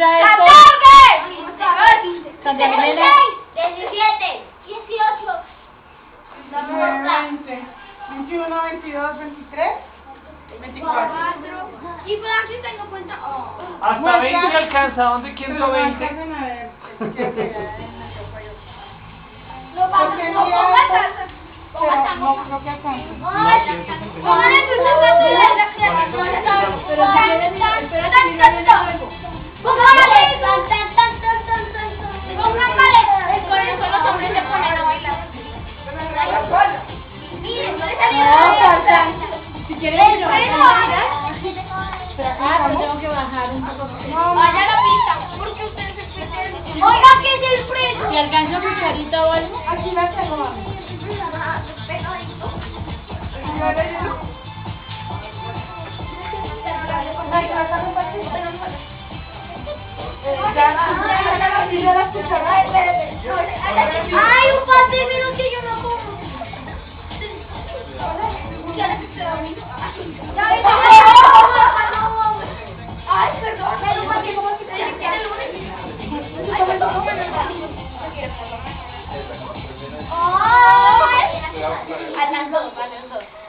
esto. ¡Catorce! Santiago Elena. Diecisiete. Dieciocho. 19, 20, 21, 22, 23, 24. Y por aquí tengo cuenta. Oh. Hasta 20 le alcanza. ¿Dónde quién dio 20? alcanzan a ver, porque ya se da en la copa yo. Lo vamos Porque lo mira, pongo acá. Pongo Pero acá. no creo que alcance. Póngale tu zapato un. Vaya a la pista, porque ustedes se pierden. Oiga, ¿qué es el freno? Si alcanzo cucharita o algo. Aquí la tengo, mami. Ay, a las dos, a las dos. Aló, sí, hola.